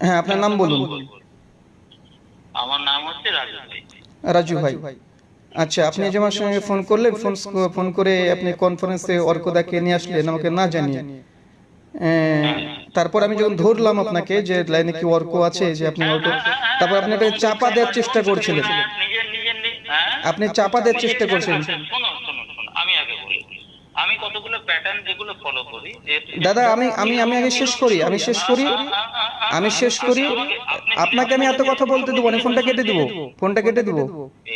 হ্যাঁ আপনার নাম বলুন আমার নাম হচ্ছে রাজু ভাই রাজু ভাই আচ্ছা আপনি যে আমার সঙ্গে ফোন করলেন ফোন ফোন করে আপনি কনফারেন্সে অর্কদাকে নিয়ে আসলেন আমাকে না জানিয়ে আহ, তারপর আমি যখন ধরলাম আপনাকে যে লাইনে কি অর্ক আছে যে আপনি অর্ক তারপর আপনি চাপা দেওয়ার চেষ্টা করছিলেন হ্যাঁ, নিজের নিজের নি- হ্যাঁ আপনি চাপা দেওয়ার চেষ্টা নিজের- করছেন আচ্ছা, শোনো শোনো শোনো আমি আগে বলি আমি কতগুলো প্যাটার্ন যেগুলো ফলো করি দাদা আমি আমি আমি আগে শেষ করি আমি শেষ করি আমি শেষ করি। আপনাকে আমি এত কথা বলতে দেবো না ফোনটা কেটে দিব ফোনটা কেটে দিব।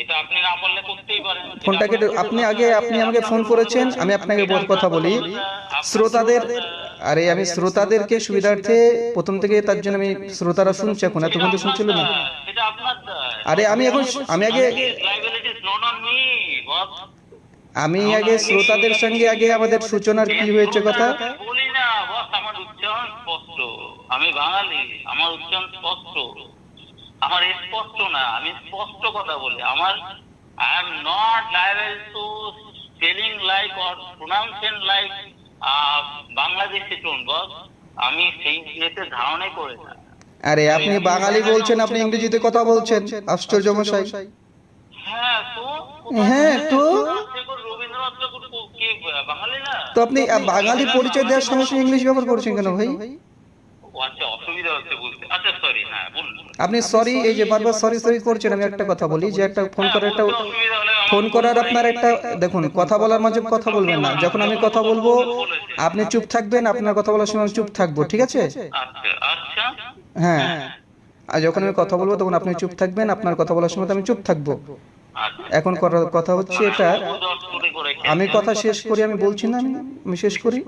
এটা আপনি না বললে করতেই পারেন। ফোনটা কেটে আপনি আগে আপনি আমাকে ফোন করেছেন আমি আপনাকে বড় কথা বলি। শ্রোতাদের আরে আমি শ্রোতাদেরকে সুবিধার্থে প্রথম থেকে তার জন্য আমি শ্রোতারা শুনছে এখন এতক্ষণ তো শুনছিল না। আরে আমি এখন আমি আগে liability is not on me boss আমি আগে শ্রোতাদের সঙ্গে আগে আমাদের সূচনার কি হয়েছে কথা? বলি না বস আমার উচ্চারণ স্পষ্ট। আমি বাঙালি আমার উচ্চারণ স্পষ্ট। আমার স্পষ্ট না আমি স্পষ্ট কথা বলি। আমার I am not liable to spelling like or pronunciation like Bangladeshi tone boss. আমি সেই ইয়েতে ধারণাই করে না। আরে আপনি বাঙালি বলছেন আপনি ইংরেজিতে কথা বলছেন আশ্চর্য মশাই। হ্যাঁ তো হ্যাঁ তো ঠাকুর, রবীন্দ্রনাথ ঠাকুর কো- কি বাঙালি না তো আপনি বাঙালি পরিচয় দেওয়ার সঙ্গে সঙ্গে ইংলিশ ব্যবহার করছেন কেন ভাই? আচ্ছা আচ্ছা হ্যাঁ আপনি সরি এই যে বারবার সরি সরি করছেন আমি একটা কথা বলি যে একটা ফোন করার একটা হলে আমার- ফোন করার আপনার একটা দেখুন কথা বলার মাঝে কথা বলবেন না। যখন আমি কথা বলব আপনি চুপ থাকবেন আপনার কথা বলার সময় আমি চুপ থাকব ঠিক আছে? আচ্ছা। আচ্ছা হ্যাঁ। আর যখন আমি কথা বলব তখন আপনি চুপ থাকবেন আপনার কথা বলার সময় তো আমি চুপ থাকব। আচ্ছা এখন কথা হচ্ছে এটা, আমি কথা শেষ করি, আমি বলছি না, আমি শেষ করি।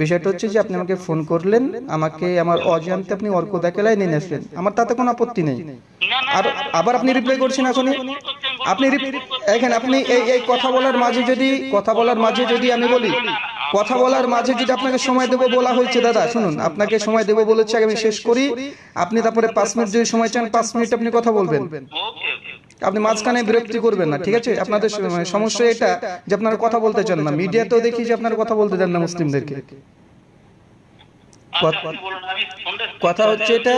বিষয়টা হচ্ছে যে আপনি আমাকে ফোন করলেন, আমাকে আমার অজান্তে আপনি অর্ক দেখে নিয়ে আসলেন। আমার তাতে কোনো আপত্তি নেই। আর আবার আপনি রিপ্লাই করছেন এখনই। আপনি এখানে আপনি এই এই কথা বলার মাঝে যদি কথা বলার মাঝে যদি আমি বলি, কথা বলার মাঝে যদি আপনাকে সময় দেবো বলা হয়েছে, দাদা, শুনুন, আপনাকে সময় দেবো বলেছে আমি শেষ করি। আপনি তারপরে পাঁচ মিনিট যদি সময় চান, পাঁচ মিনিট আপনি কথা বলবেন। আপনি মাঝখানে বিরক্তি করবেন না ঠিক আছে? আপনাদের মানে সমস্যা এটা যে আপনারা কথা বলতে চান না। মিডিয়াতেও দেখি যে আপনারা কথা বলতে দেন না মুসলিমদেরকে। আচ্ছা আপনি বলুন আমি ফোনটা কথা হচ্ছে এটা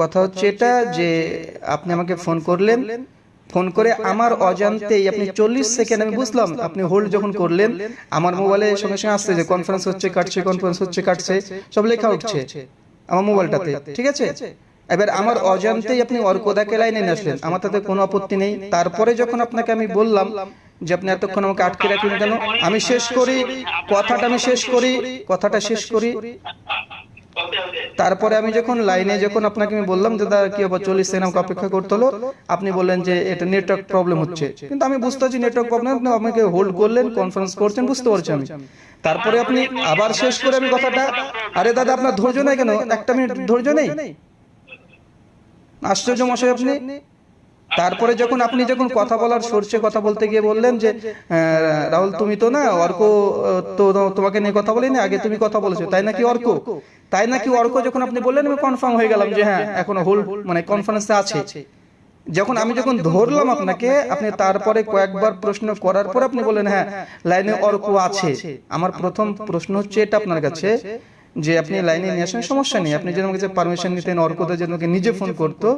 কথা হচ্ছে এটা যে আপনি আমাকে ফোন করলেন। ফোন করে আমার অজান্তেই আপনি চল্লিশ সেকেন্ড আমি বুঝলাম আপনি হোল্ড যখন করলেন আমার মোবাইলে সঙ্গে সঙ্গে আসছে যে কনফারেন্স হচ্ছে কাটছে কনফারেন্স হচ্ছে কাটছে সব লেখা উঠছে আমার মোবাইলটাতে ঠিক আছে? এবার আমার অজান্তেই আপনি অর্কদাকে লাইনে নিয়ে আসলেন। আমার তাতে কোনো আপত্তি নেই। তারপরে যখন আপনাকে আমি বললাম যে আপনি এতক্ষণ আমাকে আটকে রাখলেন কেন আমি শেষ করি কথাটা আমি শেষ করি কথাটা শেষ করি। তারপরে আমি যখন লাইনে যখন আপনাকে আমি বললাম যে দাদা কি আবার চল্লিশ সেকেন্ড আমাকে অপেক্ষা করতে হলো। আপনি বললেন যে এটা নেটওয়ার্ক প্রবলেম হচ্ছে। কিন্তু আমি বুঝতে পারছি নেটওয়ার্ক প্রবলেম আপনি আমাকে হোল্ড করলেন কনফারেন্স করছেন বুঝতে পারছি আমি। তারপরে আপনি আবার শেষ করে আমি কথাটা আরে দাদা আপনার ধৈর্য নেই কেন? একটা মিনিট ধৈর্য নেই? আশ্চর্য মশাই, আপনি? তারপরে যখন আপনি যখন কথা বলার সরষে কথা বলতে গিয়ে বললেন যে রাহুল, তুমি তো না অর্ক তো তোমাকে নিয়ে কথা বলিনি, আগে তুমি কথা বলেছ, তাই নাকি অর্ক? তাই নাকি অর্ক? যখন আপনি বললেন, আমি কনফার্ম হয়ে গেলাম যে হ্যাঁ এখনও হোল মানে কনফারেন্সে আছে। যখন আমি যখন ধরলাম আপনাকে, আপনি তারপরে কয়েকবার প্রশ্ন করার পর আপনি বললেন হ্যাঁ লাইনে অর্ক আছে। আমার প্রথম প্রশ্ন হচ্ছে এটা আপনার কাছে। যে আপনি লাইনে নিয়ে আসেন সমস্যা নেই। আপনি আমার কাছে পারমিশন নিতেন অর্কদা আমাকে নিজে ফোন করতো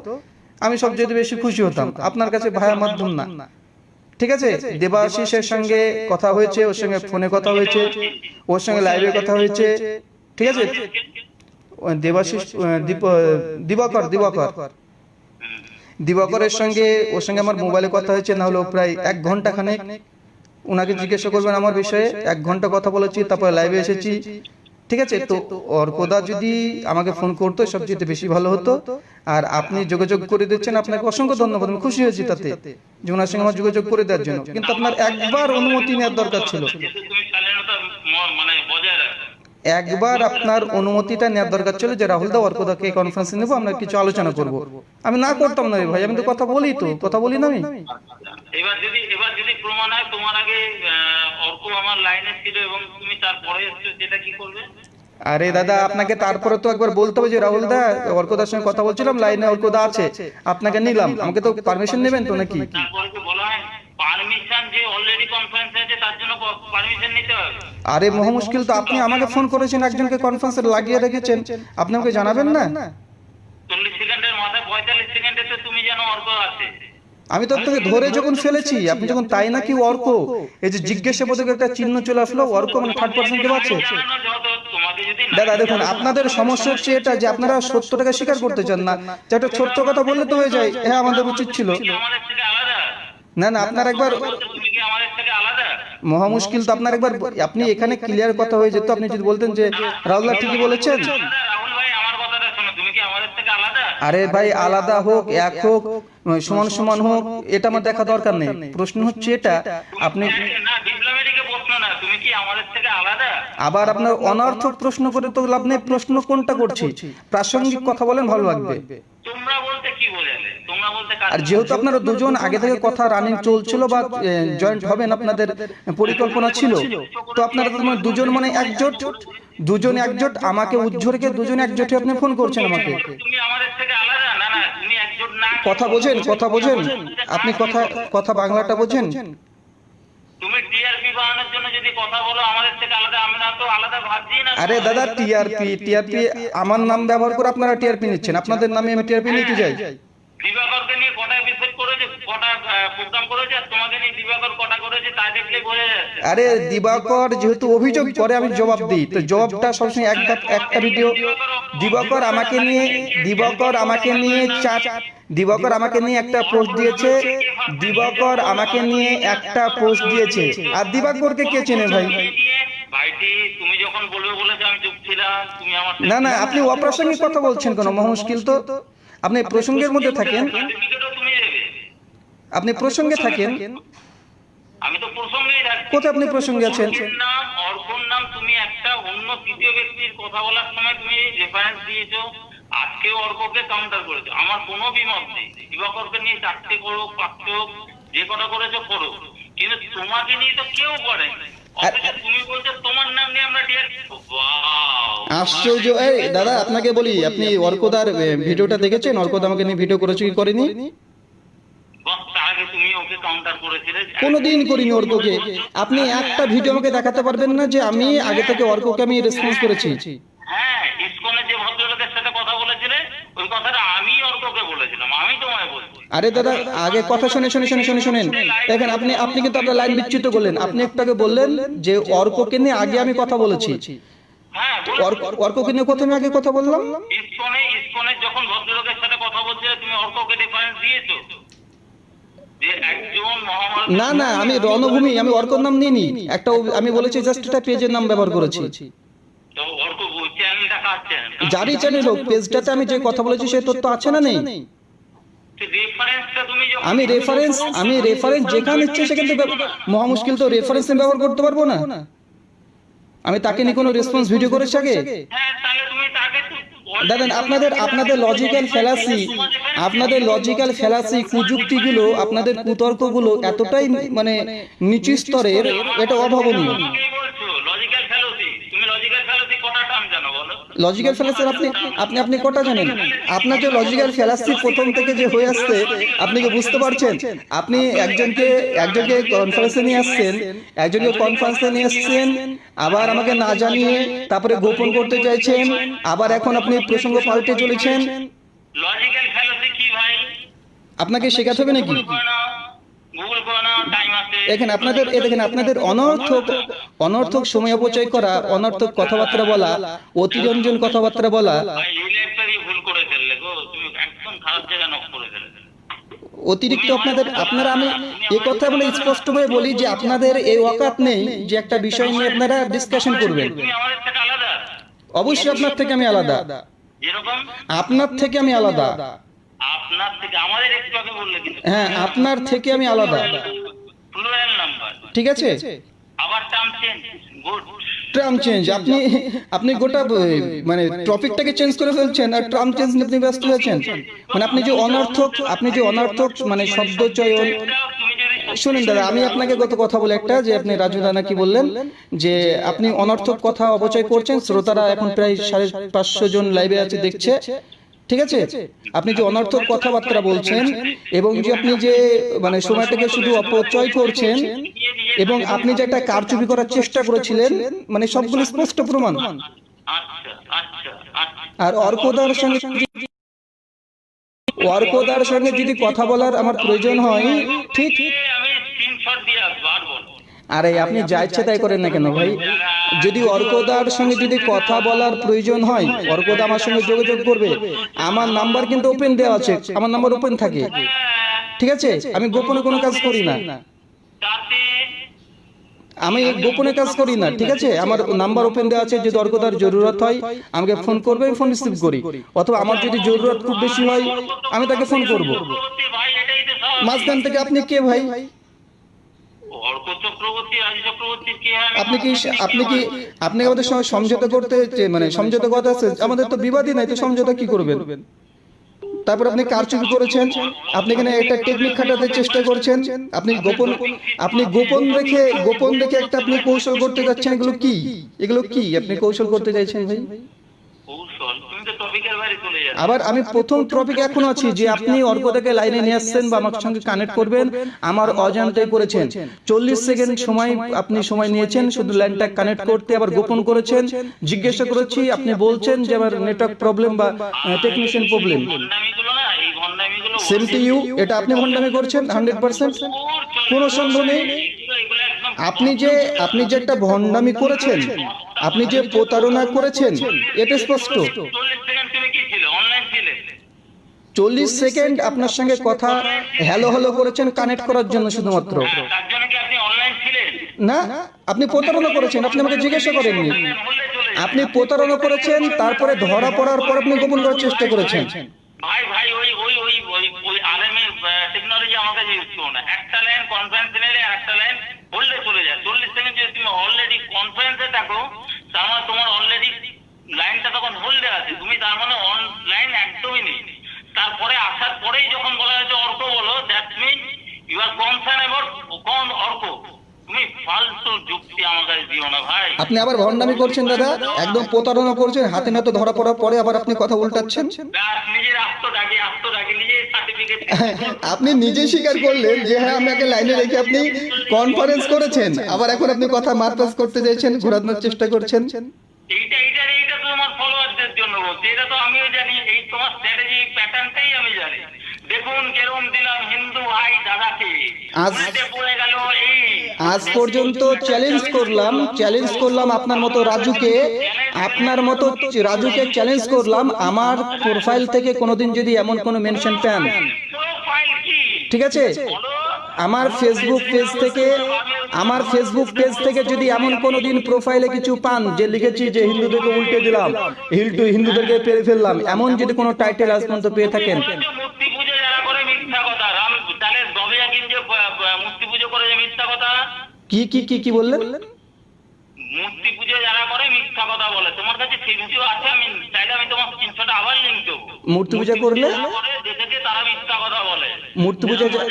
আমি সবচেয়ে বেশি খুশি হতাম। আপনার কাছে ভায়া মাধ্যম না। ঠিক আছে? দেবাশিসের সঙ্গে কথা হয়েছে ওর সঙ্গে ফোনে কথা হয়েছে ওর সঙ্গে লাইভে কথা হয়েছে। ঠিক আছে? দেবাশিস দিবাকর দিবাকর দিবাকরের সঙ্গে ওর সঙ্গে আমার মোবাইলে কথা হয়েছে না হলো প্রায় এক ঘণ্টা খানেক। ওনাকে জিজ্ঞাসা করবেন আমার বিষয়ে এক ঘণ্টা কথা বলেছি তারপরে লাইভে এসেছি ঠিক আছে? তো অর্কদা যদি আমাকে ফোন করতো সবচেয়ে বেশি ভালো হতো। আর আপনি যোগাযোগ করে দিচ্ছেন আপনাকে অসংখ্য ধন্যবাদ আমি খুশি হয়েছি তাতে। যে ওনার সঙ্গে আমার যোগাযোগ করে দেওয়ার জন্য। কিন্তু আপনার একবার অনুমতি নেওয়ার দরকার ছিল। মানে বজায় একবার আপনার অনুমতিটা নেওয়ার দরকার ছিল যে রাহুল দা অর্কদাকে কনফারেন্সে নেব আমরা কিছু আলোচনা করব। আমি না করতাম না ভাই আমি তো কথা বলি তো কথা বলি না আমি। এবার যদি এবার যদি প্রমাণ হয় তোমার আগে অর্ক আমার লাইনে ছিল এবং তুমি তারপরে এসছো সেটা কি করবে? আরে দাদা আপনাকে তারপরে তো একবার বলতে হবে যে রাহুল দা অর্কদার সঙ্গে কথা বলছিলাম লাইনে অর্কদা আছে আপনাকে নিলাম। আমাকে তো পারমিশন নেবেন তো নাকি? পারমিশন যে অলরেডি কনফারেন্স আছে তার জন্য পারমিশন আরে মহা মুশকিল তো আপনি আমাকে ফোন করেছেন একজনকে কনফারেন্সে লাগিয়ে রেখেছেন। আপনি আমাকে জানাবেন না? সেকেন্ডের মাথায় সেকেন্ডে তো তুমি যেন অর্ক আছে। আমি তো আপনাকে ধরে যখন ফেলেছি আপনি যখন তাই নাকি অর্ক? এই যে জিজ্ঞাসাবোধক একটা চিহ্ন চলে আসলো অর্ক মানে থার্ড পার্সন কে পাচ্ছে না দাদা দেখুন আপনাদের সমস্যা হচ্ছে এটা যে আপনারা সত্যটাকে স্বীকার করতে চান না। যে একটা ছোট্ট কথা বললে তো হয়ে যায় হ্যাঁ আমাদের উচিত ছিল। না না আপনার একবার তুমি কি আমাদের থেকে আলাদা মহা মুশকিল তো আপনার একবার আপনি এখানে ক্লিয়ার কথা হয়ে যেত। আপনি যদি বলতেন যে রাহুল্লাহ ঠিকই বলেছেন। রাহুল আরে ভাই, আলাদা হোক, এক হোক, সমান সমান হোক, এটা আমার দেখা দরকার নেই। প্রশ্ন হচ্ছে এটা, আপনি আবার আপনার অনার্থক প্রশ্ন করে তো লাভ নেই। প্রশ্ন কোনটা করছি? প্রাসঙ্গিক কথা বলেন, ভালো লাগবে তোমরা বলতে কি বোঝালে তোমরা বলতে কার- আর যেহেতু আপনারা দুজন আগে থেকে কথা রানিং চলছিল বা জয়েন্ট হবেন আপনাদের পরিকল্পনা ছিল। তো আপনারা তো মানে দুজন মানে একজোট? দুজন একজোট আমাকে উজ্জ্বলকে দুজন একজোটে আপনি ফোন করছেন আমাকে? তুমি আমাদের থেকে আলাদা না না তুমি একজন না কথা বোঝেন কথা বোঝেন। আপনি কথা কথা বাংলাটা বোঝেন? তুমি টিআরপি বাড়ানোর জন্য যদি কথা বলো আমাদের থেকে আলাদা আমরা তো আলাদা ভাবছি না। আরে দাদা টিআরপি টিআরপি আমার নাম ব্যবহার করে আপনারা টিআরপি নিচ্ছেন। আপনাদের নামে আমি টিআরপি নিতে যাই। দিবাকরকে নিয়ে কটা এপিসোড করেছে কটা প্রোগ্রাম করেছে আর তোমাকে নিয়ে দিবাকর কটা করেছে তা দেখলে বোঝা যাচ্ছে। আরে দিবাকর যেহেতু অভিযোগ করে আমি জবাব দিই। তো জবাবটা সবসময় একটা একটা ভিডিও দিবাকর আমাকে নিয়ে দিবাকর আমাকে নিয়ে চার দিবাকর আমাকে নিয়ে একটা পোস্ট দিয়েছে। দিবাকর আমাকে নিয়ে একটা পোস্ট দিয়েছে। আর দিবাকরকে কে চেনে ভাই? না না আপনি অপ্রাসঙ্গিক কথা বলছেন কেন? মহা মুশকিল তো। আপনি প্রসঙ্গের মধ্যে থাকেন। তুমি আপনি প্রসঙ্গে থাকেন। আমি তো প্রসঙ্গেই কোথায় আপনি প্রসঙ্গে আছেন? নাম নাম তুমি একটা অন্য তৃতীয় ব্যক্তির কথা বলার সময় তুমি রেফারেন্স দিয়েছ। আজকেও অর্ককে কাউন্টার করেছ। আমার কোনো বিমত নেই। দিবাকরকে নিয়ে চারটে করো যে কটা করেছ করো কিন্তু তোমাকে নিয়ে তো কেউ করে অথচ তুমি বলছো তোমার নাম নিয়ে আমরা ডিয়ার আশ্চর্য। এই দাদা আপনাকে বলি আপনি অর্কদার ভিডিওটা দেখেছেন? অর্কদা আমাকে নিয়ে ভিডিও করেছে কি করেনি? কোনোদিন করিনি অর্ককে। আপনি একটা ভিডিও আমাকে দেখাতে পারবেন না যে আমি আগে থেকে অর্ককে আমি রেসপন্স করেছি। হ্যাঁ ইসকনের যে ভদ্রলোকের সাথে কথা বলেছিলে ওই কথাটা আমি অর্ককে বলেছিলাম। আরে দাদা আগে কথা শুনে শুনে শুনে শুনে শুনেন। দেখেন আপনি আপনি কিন্তু আপনার লাইন বিচ্যুত করলেন। আপনি একটু আগে বললেন যে অর্ককে নিয়ে আগে আমি কথা বলেছি। অর্ক অর্ককে নিয়ে প্রথমে আগে কথা বললাম। ইসকনে ইসকনের যখন ভদ্রলোকের সাথে কথা বলছিলে তুমি অর্ককে রেফারেন্স দিয়েছ? যে একজন মহামারী না না আমি রণভূমি আমি অর্কর নাম নিইনি। একটা আমি বলেছি জাস্ট একটা পেজের নাম ব্যবহার করেছি। চ্যানেলটা চ্যানেল হোক পেজটাতে আমি যে কথা বলেছি সেই তথ্য আছে না নেই? আমি রেফারেন্স আমি রেফারেন্স যেখানে ইচ্ছে সেখান মহা মুশকিল তো রেফারেন্স আমি ব্যবহার করতে পারব না। আমি তাকে নিয়ে কোনো রেসপন্স ভিডিও করেছি আগে? হ্যাঁ দেখেন আপনাদের আপনাদের লজিক্যাল ফেলাসি আপনাদের লজিক্যাল ফেলাসি কুযুক্তিগুলো আপনাদের কুতর্কগুলো এতটাই মানে নিচু স্তরের এটা অভাবনীয় তোমাকেই বলছো লজিক্যাল ফেলোসি তুমি লজিক্যাল ফেলোসি কটা টার্ম জানো বলো লজিক্যাল ফেলাসি আপনি আপনি আপনি কটা জানেন? আপনার যে লজিক্যাল ফেলাসি প্রথম থেকে যে হয়ে আসছে আপনি কি বুঝতে পারছেন? আপনি একজনকে একজনকে কনফারেন্সে নিয়ে আসছেন একজনকে কনফারেন্সে নিয়ে আসছেন আবার আমাকে না জানিয়ে তারপরে গোপন করতে চাইছেন আবার এখন আপনি প্রসঙ্গ পাল্টে চলেছেন। লজিক্যাল ফেলোসি কি ভাই? আপনাকে শেখাতে হবে নাকি? গুগল করে টাইম দেখেন আপনাদের এ দেখেন আপনাদের অনর্থক অনর্থক সময় অপচয় করা অনর্থক কথাবার্তা বলা অতিরঞ্জন কথাবার্তা বলা। অতিরিক্ত আপনাদের আপনারা আমি এই কথা বলে স্পষ্ট স্পষ্টভাবে বলি যে আপনাদের এই ওয়াকাত নেই যে একটা বিষয় নিয়ে আপনারা ডিসকাশন করবেন। অবশ্যই আপনার থেকে আমি আলাদা। আপনার থেকে আমি আলাদা। আপনার থেকে আমাদের একটু আগে বললে কিন্তু হ্যাঁ আপনার থেকে আমি আলাদা। প্লুরাল নাম্বার ঠিক আছে? আবার term change good term change আপনি আপনি গোটা মানে টপিকটাকে চেঞ্জ করে ফেলছেন আর ট্রাম চেঞ্জ নিয়ে আপনি ব্যস্ত হয়েছেন মানে আপনি যে অনর্থক আপনি যে অনর্থক মানে শব্দ চয়ন শুনুন দাদা আমি আপনাকে গত কথা বলে একটা যে আপনি রাজু দানা কি বললেন যে আপনি অনর্থক কথা অপচয় করছেন। শ্রোতারা এখন প্রায় সাড়ে পাঁচশো জন লাইভে আছে দেখছে। ঠিক আছে? আপনি যে অনর্থক কথাবার্তা বলছেন এবং যে আপনি যে মানে সময়টাকে শুধু অপচয় করছেন এবং আপনি যে একটা কারচুপি করার চেষ্টা করেছিলেন মানে সবগুলো স্পষ্ট প্রমাণ। আর অর্কদার সঙ্গে অর্কদার সঙ্গে যদি কথা বলার আমার প্রয়োজন হয় ঠিক আরে আপনি যা ইচ্ছে তাই করেন না কেন ভাই? যদি অর্কদার সঙ্গে যদি কথা বলার প্রয়োজন হয়, অর্কদা আমার সঙ্গে যোগাযোগ করবে। আমার নাম্বার কিন্তু ওপেন দেওয়া আছে, আমার নাম্বার ওপেন থাকে। ঠিক আছে? আমি গোপনে কোনো কাজ করি না। আমি গোপনে কাজ করি না, ঠিক আছে? আমার নাম্বার ওপেন দেওয়া আছে, যদি অর্কদার জরুরত হয়, আমাকে ফোন করবে, আমি ফোন রিসিভ করি। অথবা আমার যদি জরুরত খুব বেশি হয়, আমি তাকে ফোন করব। মাঝখান থেকে আপনি কে ভাই অর্ক চক্রবর্তী রাজ চক্রবর্তী কে আমি আপনি কি আপনি কি আপনি আমাদের সঙ্গে সমঝোতা করতে মানে সমঝোতা কথা আছে আমাদের তো বিবাদই নাই তো সমঝোতা কি করবেন? তারপর আপনি কারচুপি করেছেন আপনি এখানে একটা টেকনিক খাটাতে চেষ্টা করছেন আপনি গোপন আপনি গোপন রেখে গোপন রেখে একটা আপনি কৌশল করতে যাচ্ছেন এগুলো কি? এগুলো কি আপনি কৌশল করতে চাইছেন ভাই কৌশল তুমি তো টপিকের বাইরে চলে যাচ্ছ আবার আমি প্রথম টপিক এখন আছি যে আপনি অর্কদাকে লাইনে নিয়ে আসছেন বা আমার সঙ্গে কানেক্ট করবেন আমার অজান্তে করেছেন। চল্লিশ সেকেন্ড সময় আপনি সময় নিয়েছেন শুধু লাইনটা কানেক্ট করতে আবার গোপন করেছেন জিজ্ঞাসা করেছি আপনি বলছেন যে আমার নেটওয়ার্ক প্রবলেম বা technician problem same to you এটা আপনি ভণ্ডামি করছেন হান্ড্রেড পার্সেন্ট কোনো সন্দেহ নেই। আপনি যে আপনি যে একটা ভণ্ডামি করেছেন আপনি যে প্রতারণা করেছেন এটা স্পষ্ট চল্লিশ সেকেন্ড আপনার সঙ্গে কথা হ্যালো হ্যালো করেছেন কানেক্ট করার জন্য শুধুমাত্র। ছিলেন না আপনি প্রতারণা করেছেন আপনি আমাকে জিজ্ঞাসা করেননি। আপনি প্রতারণা করেছেন তারপরে ধরা পড়ার পর আপনি গোপন করার চেষ্টা করেছেন। ভাই ভাই ওই ওই ওই ওই ওই আরএমএ টেকনোলজি আমার কাছে ইউজ করো না। একটা লাইন কনফারেন্স নিলে একটা লাইন বললে চলে যায়। চল্লিশ সেকেন্ড যদি তুমি অলরেডি কনফারেন্সে থাকো তার তোমার অলরেডি লাইনটা তখন হোল্ডে আছে তুমি তার মানে অনলাইন একদমই নেই। তারপরে আসার পরেই যখন বলা হয়েছে অর্ক বলো that mean you are concern about কোন অর্ক? তুমি ফালতু যুক্তি আমার কাছে দিও না ভাই। আপনি আবার ভণ্ডামি করছেন দাদা? একদম প্রতারণা করছেন হাতে নাতে ধরা পড়ার পরে আবার আপনি কথা উল্টাচ্ছেন? নিজের আত্মটাকে আত্মটাকে নিজের সার্টিফিকেট আপনি নিজে স্বীকার করলেন যে হ্যাঁ আপনাকে লাইনে রেখে আপনি কনফারেন্স করেছেন। আবার এখন আপনি কথা মারপাস করতে চাইছেন ঘোরানোর চেষ্টা করছেন। এইটা এইটা এইটা তো তোমার ফলোয়ারদের জন্য বলছি। এটা তো আমিও জানি এই তোমার স্ট্র্যাটেজি প্যাটার্নটাই আমি জানি। দেখুন কেরম দিলাম হিন্দু ভাই দাদাকে। পড়ে গেল এই। আজ পর্যন্ত চ্যালেঞ্জ করলাম চ্যালেঞ্জ করলাম আপনার মতো রাজুকে। আপনার মতো রাজুকে চ্যালেঞ্জ করলাম। আমার প্রোফাইল থেকে কোনোদিন যদি এমন কোনো মেনশন পান। ঠিক আছে? আমার ফেসবুক পেজ থেকে আমার ফেসবুক পেজ থেকে যদি এমন কোনো দিন প্রোফাইলে কিছু পান যে লিখেছি যে হিন্দুদেরকে উল্টে দিলাম হিন্দু হিন্দুদেরকে পেরে ফেললাম এমন যদি কোনো টাইটেল আজ পর্যন্ত পেয়ে থাকেন। কি কি কি কি বললেন? মূর্তি পুজো যারা করে মিথ্যা কথা বলে তোমার কাছে সেই ভিডিও আছে আমি চাইলে আমি তোমার স্ক্রিনশট আবার লিঙ্ক দেবো। মূর্তি পূজা করলে? তারা মিথ্যা কথা বলে। মূর্তি পূজা যারা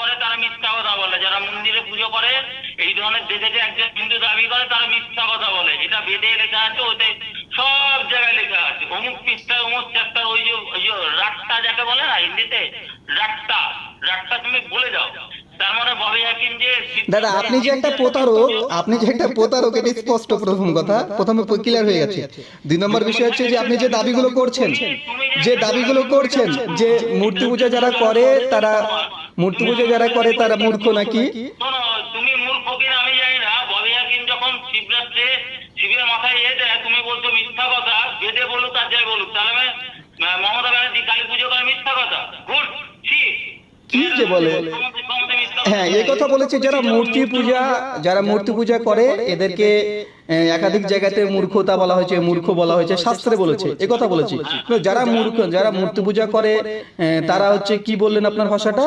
করে তারা মিথ্যা কথা বলে যারা মন্দিরে পুজো করে এই একজন হিন্দু দাবি করে তারা মিথ্যা কথা বলে। এটা বেদে লেখা আছে ওতে সব জায়গায় লেখা আছে। অমুক পৃষ্ঠায় অমুক চ্যাপ্টার ওই যে ওই যে রাট্টা যাকে বলে না হিন্দিতে রাট্টা রাট্টা তুমি বলে যাও তার মানে ববি হাকিম যে দাদা আপনি যে একটা প্রতারক আপনি যে একটা প্রতারক এটা স্পষ্ট প্রথম কথা। প্রথমে ক্লিয়ার হয়ে গেছে। দুই নম্বর বিষয় হচ্ছে যে আপনি যে দাবিগুলো করছেন যে দাবিগুলো করছেন যে মূর্তি পূজা যারা করে তারা মূর্তি পূজা যারা করে তারা মূর্খ নাকি শোনো তুমি মূর্খ কিনা আমি জানি না ববি হাকিম যখন শিবরাত্রে শিবের মাথায় এ দেয় তুমি বলছো মিথ্যা কথা বেদে বলুক আর যাই বলুক তাহলে মমতা ব্যানার্জি কালী পুজো করে মিথ্যা কথা। ছি। কি যে বলে? হ্যাঁ এই কথা বলেছে যারা মূর্তি পূজা যারা মূর্তি পূজা করে এদেরকে একাধিক জায়গাতে মূর্খতা বলা হয়েছে মূর্খ বলা হয়েছে শাস্ত্রে বলেছে এ কথা বলেছি। যারা মূর্খ যারা মূর্তি পূজা করে আহ, তারা হচ্ছে কি বললেন আপনার ভাষাটা?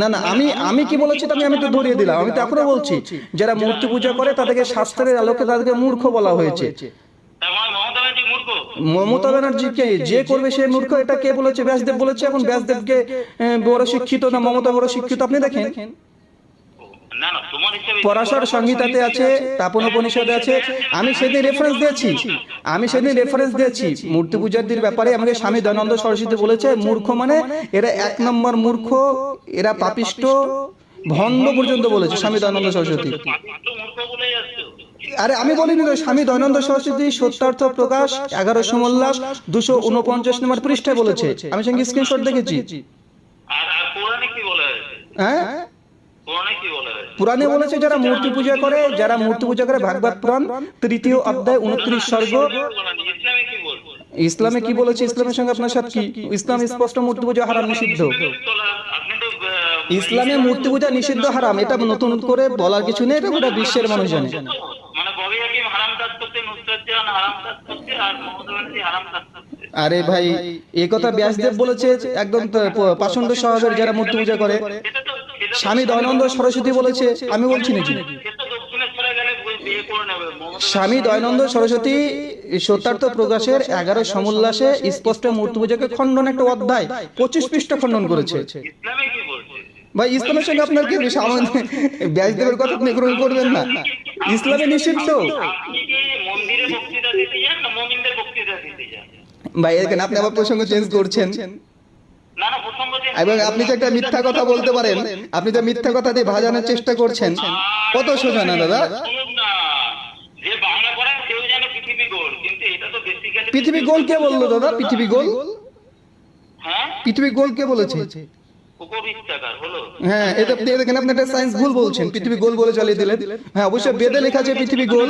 না না আমি আমি কি বলেছি আমি আমি তো ধরিয়ে দিলাম। আমি তো এখনও বলছি যারা মূর্তি পূজা করে তাদেরকে শাস্ত্রের আলোকে তাদেরকে মূর্খ বলা হয়েছে। মানে মমতা ব্যানার্জি কে? ব্যানার্জিকে যে করবে সে মূর্খ? এটা কে বলেছে? ব্যাসদেব বলেছে এখন ব্যাসদেবকে বড় শিক্ষিত না মমতা বড় শিক্ষিত আপনি দেখেন। পরাশর সংহিতাতে আছে তাপন উপনিষদে আছে আমি সেদিন রেফারেন্স দিয়েছি। আমি সেদিন রেফারেন্স দিয়েছি। মূর্তি পূজারদের ব্যাপারে আমাকে স্বামী দয়ানন্দ সরস্বতী বলেছে মূর্খ মানে এরা এক নম্বর মূর্খ এরা পাপিষ্ট ভণ্ড পর্যন্ত বলেছে স্বামী দয়ানন্দ সরস্বতী। আরে আমি বলিনি তো স্বামী দয়ানন্দ সরস্বতী সত্যার্থ প্রকাশ এগারোশো মোল্লাস দুশো উনপঞ্চাশ নম্বর পৃষ্ঠায় বলেছে। আমি সঙ্গে স্ক্রিনশট দেখেছি। হ্যাঁ? কি বলা পুরাণে বলেছে, যারা মূর্তি পূজা করে, যারা মূর্তি পূজা করে, ভাগবত পুরাণ, তৃতীয় অধ্যায়, উনত্রিশ স্বর্গ। ইসলামে কি বলছে? ইসলামের সঙ্গে আপনার সাথে কি? ইসলাম স্পষ্ট মূর্তি পূজা হারাম, নিষিদ্ধ। ইসলামে মূর্তি পূজা নিষিদ্ধ হারাম, এটা নতুন করে বলার কিছু নেই, এটা গোটা বিশ্বের মানুষ জানে। মানে ববি হাকিম হারাম কাজ করতে নুসরাত জাহান হারাম কাজ করতে আর মোহাম্মদ হারাম কাজ আরে ভাই এই কথা ব্যাসদেব বলেছে একদম পাষণ্ড স্বভাবের যারা মূর্তি পূজা করে স্বামী দয়ানন্দ সরস্বতী বলেছে আমি বলছি নাকি? স্বামী দয়ানন্দ সরস্বতী সত্যার্থ প্রকাশের এগারো সমুল্লাসে স্পষ্ট মূর্তি পূজাকে খণ্ডন একটা অধ্যায় পঁচিশ পৃষ্ঠা খণ্ডন করেছে। ভাই ইসলামের সঙ্গে আপনার কি ব্যাসদেবের কথা আপনি গ্রহণ করবেন না। ইসলামে নিষিদ্ধ আপনি কি মন্দিরে বক্তৃতা দিতে যান না মমিনদের বক্তৃতা দিতে যান ভাই এখানে আপনি আবার প্রসঙ্গ চেঞ্জ করছেন। না না প্রসঙ্গ যে- এবং আপনি যে একটা মিথ্যা কথা বলতে পারেন আপনি যে মিথ্যা কথা দিয়ে ভাজানোর চেষ্টা করছেন কত সোজা না দাদা? যে বাংলা পড়ায় সেও জানে পৃথিবী গোল কিন্তু এটা তো বেসিক্যালি পৃথিবী গোল কে বলল দাদা? পৃথিবী গোল। হ্যাঁ? পৃথিবী গোল কে বলেছে? হ্যাঁ এটা দেখেন আপনি একটা সায়েন্স ভুল বলছেন পৃথিবী গোল বলে চালিয়ে দিলেন। হ্যাঁ অবশ্যই বেদে লেখা আছে পৃথিবী গোল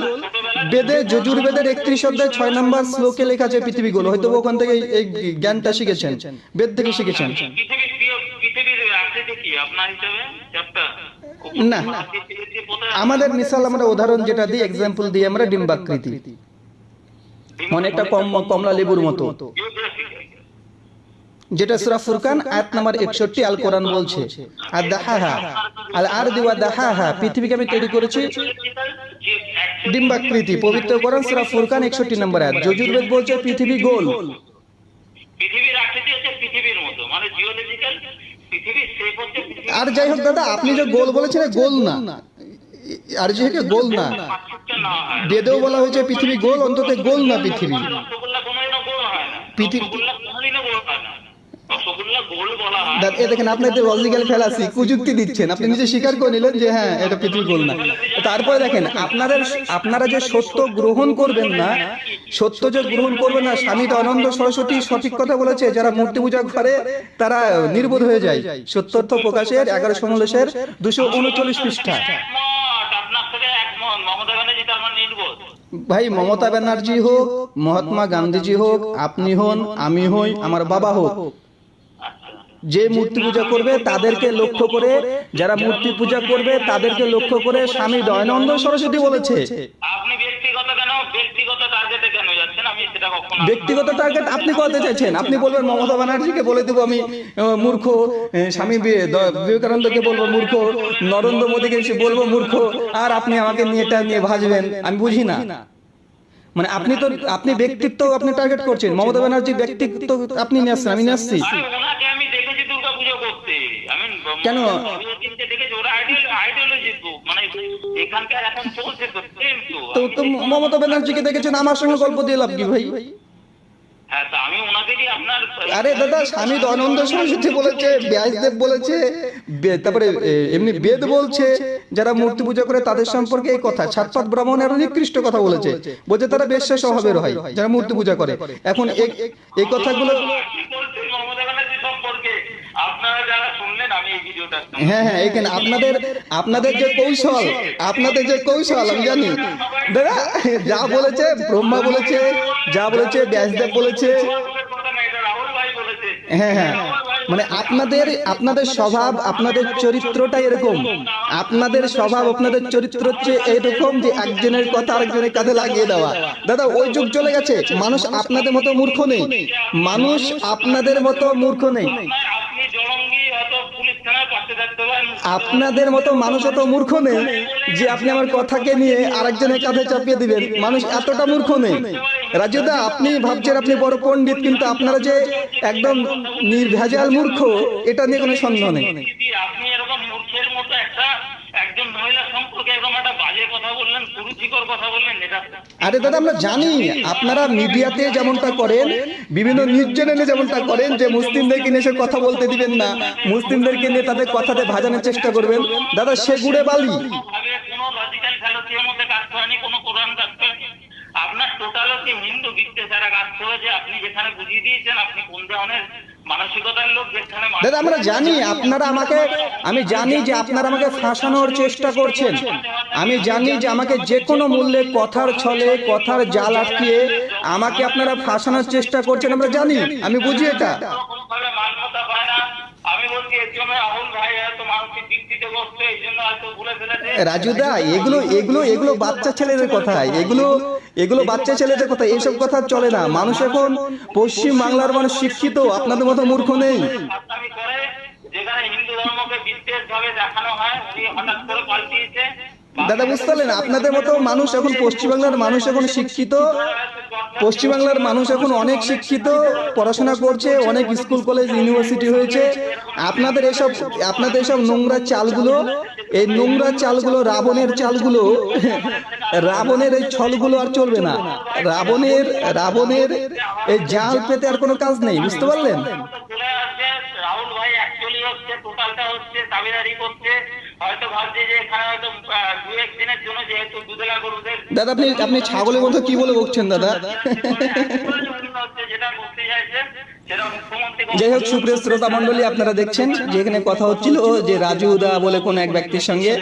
বেদে যজুর্বেদের একত্রিশ অধ্যায় ছয় নম্বর শ্লোকে লেখা আছে পৃথিবী গোল হয়তো ওখান থেকে এই- জ্ঞানটা শিখেছেন বেদ থেকে শিখেছেন। না। আমাদের মিসাল আমরা উদাহরণ যেটা দিই এক্সাম্পল দিই আমরা ডিম্বাকৃতি। অনেকটা কম কমলা লেবুর মতো যেটা সুরা ফুরকান আয়াত নাম্বার একষট্টি আল কোরআন বলছে। আর দাহাহা আল আর দিওয়া দাহাহা পৃথিবীকে আমি তৈরি করেছি ডিম্বাকৃতি পবিত্র কোরআন সুরা ফুরকান একষট্টি নম্বর আয়াত। যজুর্বেদ বলছে পৃথিবী গোল। পৃথিবীর আকৃতি হচ্ছে পৃথিবীর মতো মানে জিওলজিক্যাল পৃথিবীর শেপ হচ্ছে আর যাই হোক দাদা আপনি যে গোল বলেছেন গোল না। আর যে যেহেতু গোল না। বেদেও বলা হয়েছে পৃথিবী গোল অন্তত গোল না পৃথিবী। রসগোল্লা গোল না। পৃথিবী- এ দেখেন আপনি লজিক্যাল ফেলাসি কুযুক্তি দিচ্ছেন। আপনি নিজে স্বীকার করে নিলেন যে হ্যাঁ এটা পৃথিবী গোল না। তারপরে দেখেন আপনাদের আপনারা যে সত্য গ্রহণ করবেন না সত্য যে গ্রহণ করবেন না স্বামী আনন্দ সরস্বতী সঠিক কথা বলেছে যারা মূর্তি পূজা করে তারা নির্বোধ হয়ে যায়। সত্যর্থ প্রকাশের এগারো সমলেশের দুশো উনচল্লিশ পৃষ্ঠা। আপনার ভাই মমতা ব্যানার্জি হোক মহাত্মা গান্ধীজি হোক আপনি হন আমি হই আমার বাবা হোক। যে মূর্তি পূজা করবে তাদেরকে লক্ষ্য করে যারা মূর্তি পূজা করবে তাদেরকে লক্ষ্য করে স্বামী দয়ানন্দ সরস্বতী বলেছে। আপনি ব্যক্তিগত কেন ব্যক্তিগত টার্গেটে কেন যাচ্ছেন? আমি সেটা কখনো ব্যক্তিগত টার্গেট আপনি করতে চাইছেন? আপনি বলবেন মমতা ব্যানার্জিকে বলে দেবো আমি মূর্খ স্বামী বিবেকানন্দকে বলব মূর্খ নরেন্দ্র মোদীকে বলব মূর্খ আর আপনি আমাকে নিয়ে এটা নিয়ে ভাজবেন আমি বুঝি না। মানে আপনি তো আপনি ব্যক্তিত্ব আপনি টার্গেট করছেন মমতা ব্যানার্জি ব্যক্তিত্ব আপনি নিয়ে আসছেন আমি নিয়ে আসছি আরে ওনাকে আমি দেখেছি দুর্গা পুজো করতে আমি কেন? তো মানে তো মমতা ব্যানার্জিকে দেখেছেন আমার সঙ্গে গল্প দিয়ে লাভ কি ভাই? হ্যাঁ আরে দাদা স্বামী দয়ানন্দ সরস্বতী বলেছে ব্যাসদেব বলেছে তারপরে এমনি বেদ বলছে যারা মূর্তি পূজা করে তাদের সম্পর্কে এই কথা ছাতপাত ব্রাহ্মণ আরও নিকৃষ্ট কথা বলেছে বলছে তারা বেশ্যা স্বভাবের হয় যারা মূর্তি পূজা করে। এখন এই কথাগুলো কি বলছেন মমতা ব্যানার্জি সম্পর্কে আপনারা যারা শুনলেন আমি এই ভিডিওটা হ্যাঁ হ্যাঁ এখানে আপনাদের আপনাদের যে কৌশল আপনাদের যে কৌশল আমি জানি। দাদা যা বলেছে ব্রহ্মা বলেছে যা বলেছে ব্যাসদেব বলেছে। সুভাষের কথা না, এটা রাহুল ভাই বলেছে। হ্যাঁ হ্যাঁ। মানে আপনাদের আপনাদের স্বভাব আপনাদের চরিত্রটা এরকম। আপনাদের স্বভাব আপনাদের চরিত্র হচ্ছে এরকম যে একজনের কথা আরেকজনের কাঁধে লাগিয়ে দেওয়া। দাদা ওই যুগ চলে গেছে। মানুষ আপনাদের মতো মূর্খ নেই। মানুষ আপনাদের মতো মূর্খ নেই। আপনাদের মতো মানুষ এত মূর্খ নেই যে আপনি আমার কথাকে নিয়ে আরেকজনের কাঁধে চাপিয়ে দিবেন। মানুষ এতটা মূর্খ নেই। রাজুদা, আপনি ভাবছেন আপনি বড় পণ্ডিত, কিন্তু আপনারা যে একদম নির্ভেজাল মূর্খ, এটা নিয়ে কোনো সন্দেহ নেই দিদি, আপনি এরকম মূর্খের মতো একটা একজন মহিলা সম্পর্কে এরকম একটা বাজে কথা বললেন কুরুচিকর কথা বললেন এটা আরে দাদা আমরা জানি আপনারা মিডিয়াতে যেমনটা করেন বিভিন্ন নিউজ চ্যানেলে যেমনটা করেন যে মুসলিমদেরকে নিয়ে কথা বলতে দিবেন না মুসলিমদেরকে নিয়ে তাদের কথাতে ভাজানোর চেষ্টা করবেন। দাদা সে গুড়ে বালি। আপনার টোটাল হিন্দু বিদ্বেষ দ্বারা কাজ করেছে আপনি যেখানে বুঝিয়ে দিয়েছেন আপনি কোন ধরনের দাদা আমরা জানি আপনারা আমাকে আমি জানি যে আপনারা আমাকে ফাঁসানোর চেষ্টা করছেন। আমি জানি যে আমাকে যে কোনো মূল্যে কথার ছলে কথার জাল আটকিয়ে আমাকে আপনারা ফাঁসানোর চেষ্টা করছেন। আমরা জানি। আমি বুঝি এটা কোনোভাবে মান্যতা পায় না আমি বলছি এর জন্য রাহুল ভাই হয়তো মানসিক দিকটিতে বসছে এই জন্য হয়তো ভুলে ফেলেছে রাজুদা এগুলো এগুলো এগুলো বাচ্চা ছেলেদের কথা এগুলো এগুলো বাচ্চা ছেলেদের কথা এইসব কথা চলে না। মানুষ এখন পশ্চিম বাংলার মানুষ শিক্ষিত আপনাদের মতো মূর্খ নেই। যেখানে হিন্দু ধর্মকে বিদ্বেষ ভাবে দেখানো হয় উনি হঠাৎ করে পাল্টিয়েছে দাদা বুঝতে পারলেন? আপনাদের মতো মানুষ এখন পশ্চিমবাংলার মানুষ এখন শিক্ষিত। পশ্চিমবাংলার মানুষ এখন অনেক শিক্ষিত পড়াশোনা করছে অনেক স্কুল কলেজ ইউনিভার্সিটি হয়েছে। আপনাদের এসব আপনাদের এসব নোংরা চালগুলো এই নোংরা চালগুলো রাবণের চালগুলো রাবণের এই ছলগুলো আর চলবে না। রাবণের রাবণের এই জাল পেতে আর কোনো কাজ নেই বুঝতে পারলেন? রাহুল ভাই অ্যাকচুয়ালি হচ্ছে টোটালটা হচ্ছে দাবিদারি করছে হয়তো ভাবছে যে এখানে হয়তো দু এক জন্য যেহেতু দুধেলা গরুদের দাদা আপনি আপনি ছাগলের মতো কি বলে বকছেন দাদা? যেটা করতে সেটা মুখ্যমন্ত্রী যাই হোক, সুপ্রিয় শ্রোতা মন্ডলী আপনারা দেখছেন যে এখানে কথা হচ্ছিল যে রাজু দা বলে কোন এক ব্যক্তির সঙ্গে।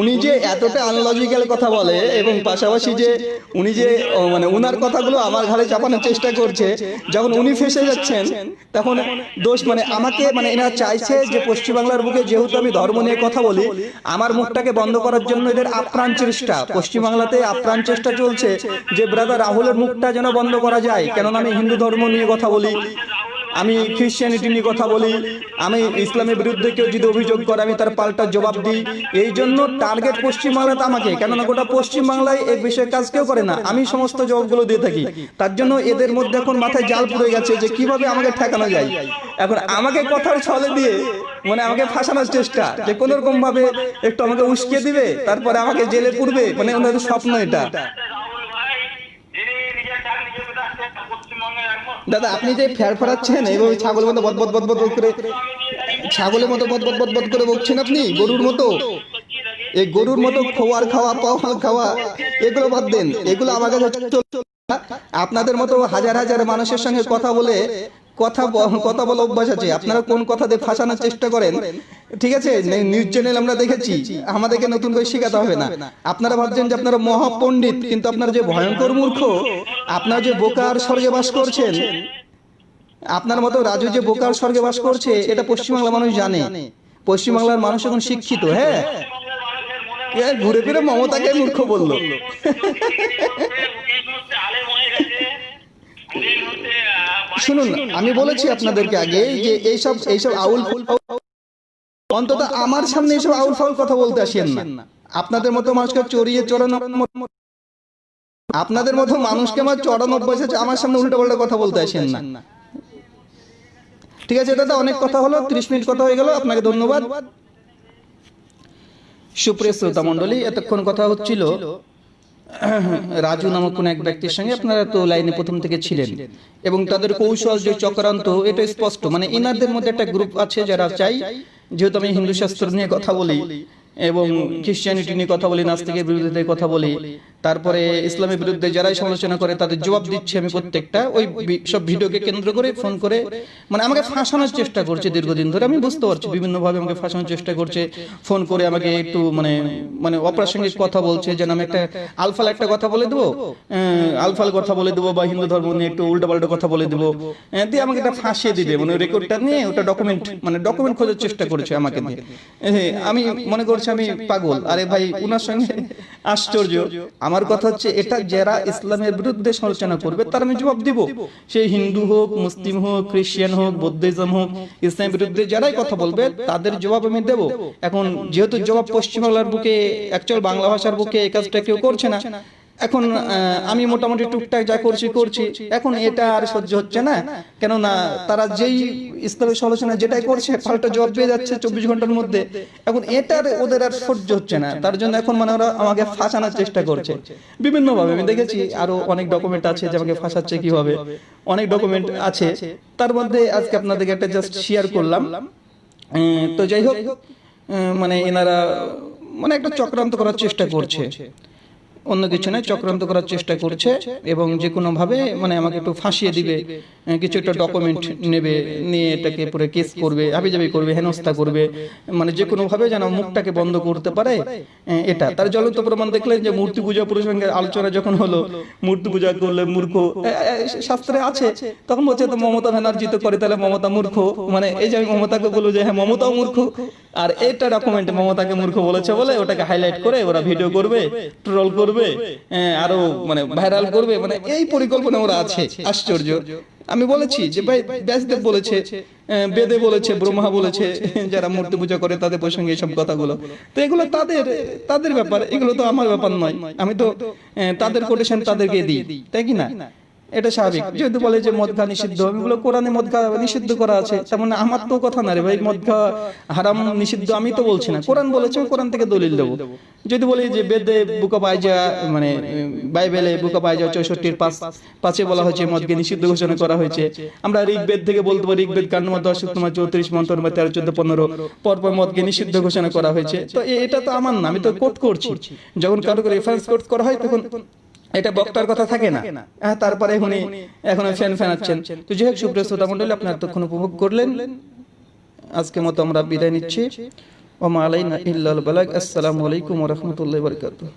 উনি যে এতটা আনলজিক্যাল কথা বলে এবং পাশাপাশি যে উনি যে মানে উনার কথাগুলো আমার ঘাড়ে চাপানোর চেষ্টা করছে, যখন উনি ফেসে যাচ্ছেন, তখন দোষ মানে আমাকে মানে এরা চাইছে যে পশ্চিমবাংলার বুকে যেহেতু আমি ধর্ম নিয়ে কথা বলি, আমার মুখটাকে বন্ধ করার জন্য এদের আপ্রাণ চেষ্টা। পশ্চিমবাংলাতে আপ্রাণ চেষ্টা চলছে যে, ব্রাদার, রাহুলের মুখটা যেন বন্ধ করা যায়। কেননা আমি হিন্দু ধর্ম নিয়ে কথা বলি। আমি খ্রিশ্চানিটি নিয়ে কথা বলি, আমি ইসলামের বিরুদ্ধে কেউ যদি অভিযোগ করে, আমি তার পাল্টা জবাব দিই। এই জন্য টার্গেট পশ্চিমবাংলাতে আমাকে, কেননা গোটা পশ্চিমবাংলায় এই বিষয়ে কাজ কেউ করে না। আমি সমস্ত জবাবগুলো দিয়ে থাকি। তার জন্য এদের মধ্যে এখন মাথায় জাল পড়ে গেছে যে কীভাবে আমাকে ঠেকানো যায়। এখন আমাকে কথার ছলে দিয়ে মানে আমাকে ফাঁসানোর চেষ্টা, যে কোন রকম ভাবে একটু আমাকে উস্কে দিবে, তারপরে আমাকে জেলে পুরবে মানে ওনাদের স্বপ্ন এটা রাহুল ভাই যিনি নিজের ডাক নিজে পেটাচ্ছেন পশ্চিমবঙ্গের একমাত্র দাদা, আপনি যে ফ্যার ফেরাচ্ছেন এইভাবে ছাগলের মতো বদ বদ বদ বদ করে ছাগলের মতো বদ বদ বদ করে বকছেন আপনি? গরুর মতো? এই গরুর মতো খোয়ার খাওয়া পাওয়া খাওয়া, এগুলো বাদ দেন। এগুলো আমার কাছে আপনাদের মতো হাজার হাজার মানুষের সঙ্গে কথা বলে কথা কথা বলে অভ্যাস আছে। আপনারা কোন কথা দিয়ে ফাঁসানোর চেষ্টা করেন? ঠিক আছে নিউজ চ্যানেল আমরা দেখেছি। আমাদেরকে নতুন করে শেখাতে হবে না। আপনারা ভাবছেন যে আপনারা মহাপণ্ডিত কিন্তু আপনারা যে ভয়ঙ্কর মূর্খ আপনারা যে বোকার স্বর্গে বাস করছেন আপনার মতো রাজু যে বোকার স্বর্গে বাস করছে এটা পশ্চিমবাংলার মানুষ জানে। পশ্চিমবাংলার মানুষ এখন শিক্ষিত হ্যাঁ। এ ঘুরে ফিরে মমতাকে মূর্খ বলল। শুনুন আমি বলেছি আপনাদেরকে আগে যে এইসব এইসব আউল ফুল অন্তত আমার সামনে এইসব আউল ফাউল কথা বলতে আসেন না। আপনাদের মতো মানুষকে চড়িয়ে চড়ানো আপনাদের মতো মানুষকে আমার চড়ানো অভ্যাস আছে আমার সামনে উল্টো পাল্টা কথা বলতে আসেন না। ঠিক আছে দাদা অনেক কথা হলো ত্রিশ মিনিট কথা হয়ে গেল আপনাকে ধন্যবাদ। সুপ্রিয় শ্রোতা মন্ডলী এতক্ষণ কথা হচ্ছিল রাজু নামক কোন এক ব্যক্তির সঙ্গে আপনারা তো লাইনে প্রথম থেকে ছিলেন এবং তাদের কৌশল যে চক্রান্ত, এটা স্পষ্ট। মানে ইনারদের মধ্যে একটা গ্রুপ আছে যারা চাই, যেহেতু আমি হিন্দু শাস্ত্র নিয়ে কথা বলি এবং খ্রিস্টানিটি নিয়ে কথা বলি নাস্তিকের বিরুদ্ধে কথা বলি তারপরে ইসলামের বিরুদ্ধে যারাই সমালোচনা করে তাদের জবাব দিচ্ছি আমি প্রত্যেকটা ওই সব ভিডিওকে কেন্দ্র করে ফোন করে। মানে আমাকে ফাঁসানোর চেষ্টা করছে দীর্ঘদিন ধরে আমি বুঝতে পারছি বিভিন্ন ভাবে আমাকে ফাঁসানোর চেষ্টা করছে ফোন করে আমাকে একটু মানে মানে অপ্রাসঙ্গিক কথা বলছে যেন আমি একটা আলফাল একটা কথা বলে দেবো আহ, আলফাল কথা বলে দেবো বা হিন্দু ধর্ম নিয়ে একটু উল্টোপাল্টা কথা বলে দেবো। দিয়ে আমাকে একটা ফাঁসিয়ে দিবে মানে রেকর্ডটা নিয়ে ওটা ডকুমেন্ট মানে ডকুমেন্ট খোঁজার চেষ্টা করেছে আমাকে আমি মনে করছি আমি পাগল। আরে ভাই উনার সঙ্গে আশ্চর্য। আমার কথা হচ্ছে এটা যারা ইসলামের বিরুদ্ধে সমালোচনা করবে তার আমি জবাব দিব। সে হিন্দু হোক মুসলিম হোক খ্রিস্টান হোক বৌদ্ধিজম হোক ইসলামের বিরুদ্ধে যারাই কথা বলবে তাদের জবাব আমি দেব। এখন যেহেতু জবাব পশ্চিমবাংলার বুকে অ্যাকচুয়াল বাংলা ভাষার বুকে এই কাজটা কেউ করছে না। এখন আমি মোটামুটি টুকটাক যা করছি করছি এখন এটা আর সহ্য হচ্ছে না। কেননা তারা যেই ইসলামের সমালোচনা যেটাই করছে পাল্টা জবাব পেয়ে যাচ্ছে চব্বিশ ঘণ্টার মধ্যে। এখন এটার ওদের আর সহ্য হচ্ছে না। তার জন্য এখন মানে ওরা আমাকে ফাঁসানোর চেষ্টা করছে। বিভিন্নভাবে আমি দেখেছি আরও অনেক ডকুমেন্ট আছে যে আমাকে ফাঁসাচ্ছে কীভাবে। অনেক ডকুমেন্ট আছে। তার মধ্যে আজকে আপনাদেরকে একটা জাস্ট শেয়ার করলাম তো যাই হোক মানে এনারা মানে একটা চক্রান্ত করার চেষ্টা করছে অন্য কিছু নয় চক্রান্ত করার চেষ্টা করছে এবং যে কোনো ভাবে মানে আমাকে একটু ফাঁসিয়ে দিবে কিছু একটা ডকুমেন্ট নেবে নিয়ে এটাকে পুরো কেস করবে হাবিজাবি করবে হেনস্থা করবে মানে যে কোনো ভাবে যেন মুখটাকে বন্ধ করতে পারে এটা। তার জ্বলন্ত প্রমাণ দেখলেন যে মূর্তি পূজা প্রসঙ্গে আলোচনা যখন হলো মূর্তি পূজা করলে মূর্খ শাস্ত্রে আছে তখন বলছে তো মমতা ব্যানার্জি তো করে তাহলে মমতা মূর্খ মানে এই যে আমি মমতাকে বলব যে হ্যাঁ মমতাও মূর্খ। আর এটা ডকুমেন্ট মমতাকে মূর্খ বলেছে বলে ওটাকে হাইলাইট করে ওরা ভিডিও করবে ট্রোল করবে হ্যাঁ, আরও মানে ভাইরাল করবে মানে এই পরিকল্পনা ওরা আছে। আশ্চর্য। আমি বলেছি যে ভাই ব্যাসদেব বলেছে বেদে বলেছে ব্রহ্মা বলেছে যারা মূর্তি পূজা করে তাদের প্রসঙ্গে এইসব কথাগুলো। তো এগুলো তাদের তাদের ব্যাপার এগুলো তো আমার ব্যাপার নয়। আমি তো তাদের কোটেশন তাদেরকে দিই তাই কি না? এটা স্বাভাবিক। যেহেতু বলে যে মদ খা নিষিদ্ধ আমি বলে কোরআনে মদ খা নিষিদ্ধ করা আছে। তেমন মানে আমার তো কথা না রে ভাই মদ খা হারাম নিষিদ্ধ আমি তো বলছি না। কোরআন বলেছে কোরআন থেকে দলিল দেবো। যদি বলি যে বেদে বুকা পাইজা মানে বাইবেলে বুকা পাইজা চৌষট্টির পাঁচ পাঁচে বলা হয়েছে মদকে নিষিদ্ধ ঘোষণা করা হয়েছে। আমরা ঋগ্বেদ থেকে বলতে পারি ঋগ্বেদ কাণ্ড নম্বর দশ তোমার চৌত্রিশ মন্ত্র নম্বর তেরো চোদ্দ পনেরো। পরপর মদকে নিষিদ্ধ ঘোষণা করা হয়েছে। তো এটা তো আমার না আমি তো কোট করছি। যখন কারও রেফারেন্স কোট করা হয় তখন এটা বক্তার কথা থাকে না। হ্যাঁ তারপরে উনি এখন ফ্যান ফ্যানাচ্ছেন তো যাই হোক সুপ্রিয় শ্রোতা মন্ডলী আপনার তখন উপভোগ করলেন। আজকে মতো আমরা বিদায় নিচ্ছি। ওমা আলাইনা ইল্লাল বালাগ। আসসালামু আলাইকুম ওয়া রাহমাতুল্লাহি ওয়া বারাকাতুহু।